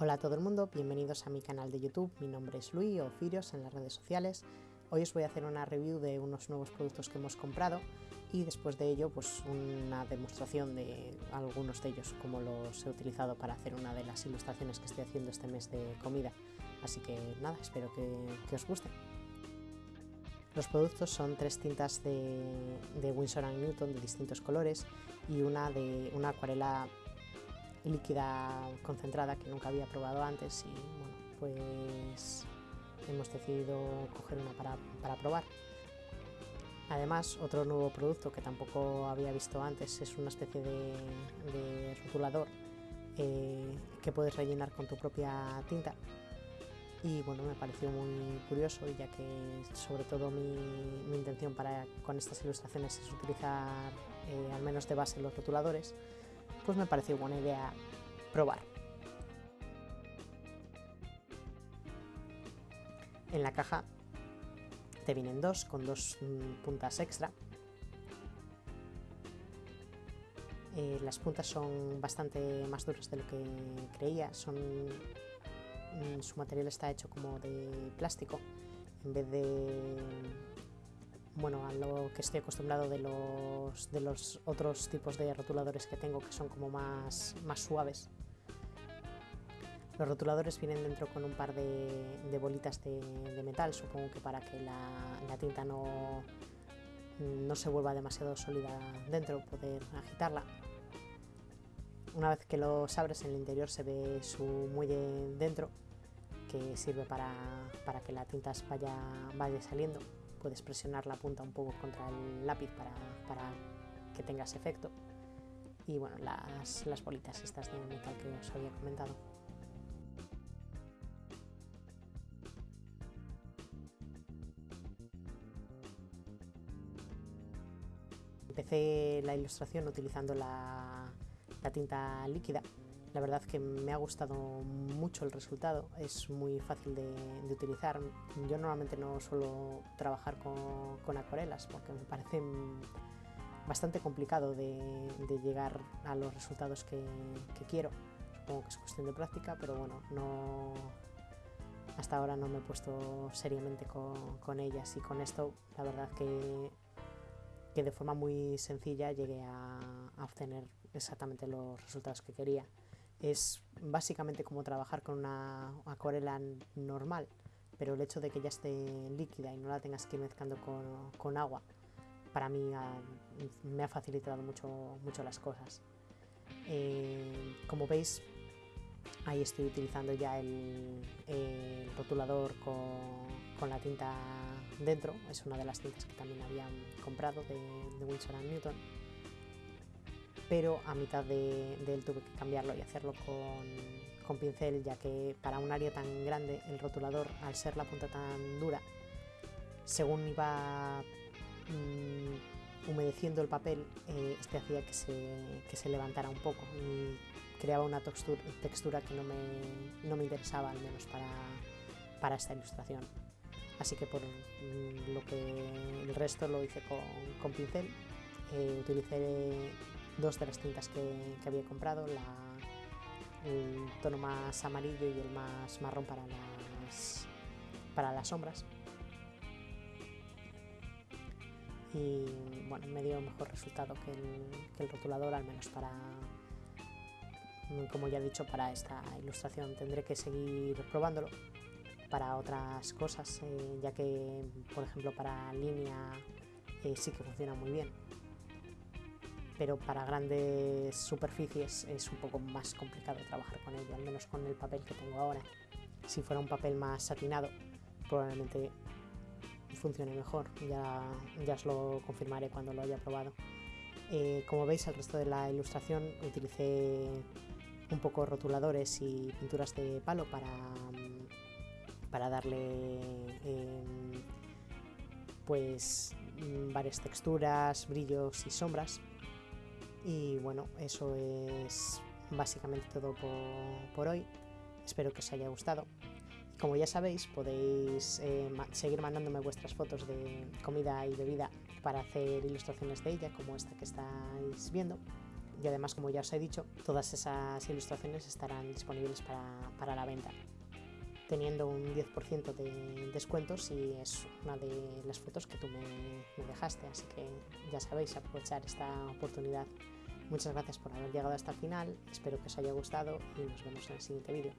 Hola a todo el mundo, bienvenidos a mi canal de YouTube, mi nombre es Luis o Firios en las redes sociales. Hoy os voy a hacer una review de unos nuevos productos que hemos comprado y después de ello pues una demostración de algunos de ellos, como los he utilizado para hacer una de las ilustraciones que estoy haciendo este mes de comida. Así que nada, espero que, os guste. Los productos son tres tintas de, de Winsor Newton de distintos colores y una de una acuarela líquida concentrada que nunca había probado antes y bueno, pues hemos decidido coger una para, probar. Además, otro nuevo producto que tampoco había visto antes es una especie de, rotulador eh, que puedes rellenar con tu propia tinta y bueno, me pareció muy curioso ya que sobre todo mi, intención para, con estas ilustraciones es utilizar eh, al menos de base los rotuladores pues me pareció buena idea probar. En la caja te vienen dos con dos mm, puntas extra. Eh, las puntas son bastante más duras de lo que creía, son, mm, su material está hecho como de plástico en vez de bueno, a lo que estoy acostumbrado de los, de los otros tipos de rotuladores que tengo que son como más, más suaves. Los rotuladores vienen dentro con un par de, bolitas de, metal, supongo que para que la, tinta no, no se vuelva demasiado sólida dentro, poder agitarla. Una vez que los abres en el interior se ve su muelle dentro, que sirve para, para que la tinta vaya, vaya saliendo puedes presionar la punta un poco contra el lápiz para, que tengas efecto y bueno, las, las bolitas estas de metal que os había comentado. Empecé la ilustración utilizando la tinta líquida la verdad que me ha gustado mucho el resultado, es muy fácil de, utilizar. Yo normalmente no suelo trabajar con, acuarelas porque me parece bastante complicado de, llegar a los resultados que, quiero. Supongo que es cuestión de práctica, pero bueno, no, hasta ahora no me he puesto seriamente con, ellas y con esto la verdad que, que de forma muy sencilla llegué a obtener exactamente los resultados que quería es básicamente como trabajar con una acuarela normal, pero el hecho de que ya esté líquida y no la tengas que ir mezclando con, agua, para mí me ha facilitado mucho, mucho las cosas. Eh, como veis, ahí estoy utilizando ya el, rotulador con, la tinta dentro, es una de las tintas que también había comprado de, de Winsor Newton pero a mitad de, él tuve que cambiarlo y hacerlo con, pincel, ya que para un área tan grande el rotulador, al ser la punta tan dura, según iba mm, humedeciendo el papel, eh, este hacía que se, levantara un poco y creaba una textura, que no me, interesaba, al menos para, esta ilustración. Así que por mm, lo que el resto lo hice con, pincel, eh, utilicé dos de las tintas que, había comprado, el tono más amarillo y el más marrón para las, para las sombras. Y bueno, me dio mejor resultado que el, rotulador, al menos para, como ya he dicho, para esta ilustración. Tendré que seguir probándolo para otras cosas, eh, ya que, por ejemplo, para línea eh, sí que funciona muy bien pero para grandes superficies es un poco más complicado trabajar con ello, al menos con el papel que tengo ahora. Si fuera un papel más satinado, probablemente funcione mejor, ya, ya os lo confirmaré cuando lo haya probado. Eh, como veis, el resto de la ilustración utilicé un poco rotuladores y pinturas de palo para, para darle em, pues varias texturas, brillos y sombras y bueno, eso es básicamente todo por, hoy. Espero que os haya gustado. Como ya sabéis, podéis eh, seguir mandándome vuestras fotos de comida y bebida para hacer ilustraciones de ella, como esta que estáis viendo. y además, como ya os he dicho, todas esas ilustraciones estarán disponibles para, la venta, teniendo un 10% de descuento si es una de las fotos que tú me, me dejaste. Así que ya sabéis, aprovechar esta oportunidad. Muchas gracias por haber llegado hasta el final, espero que os haya gustado y nos vemos en el siguiente vídeo.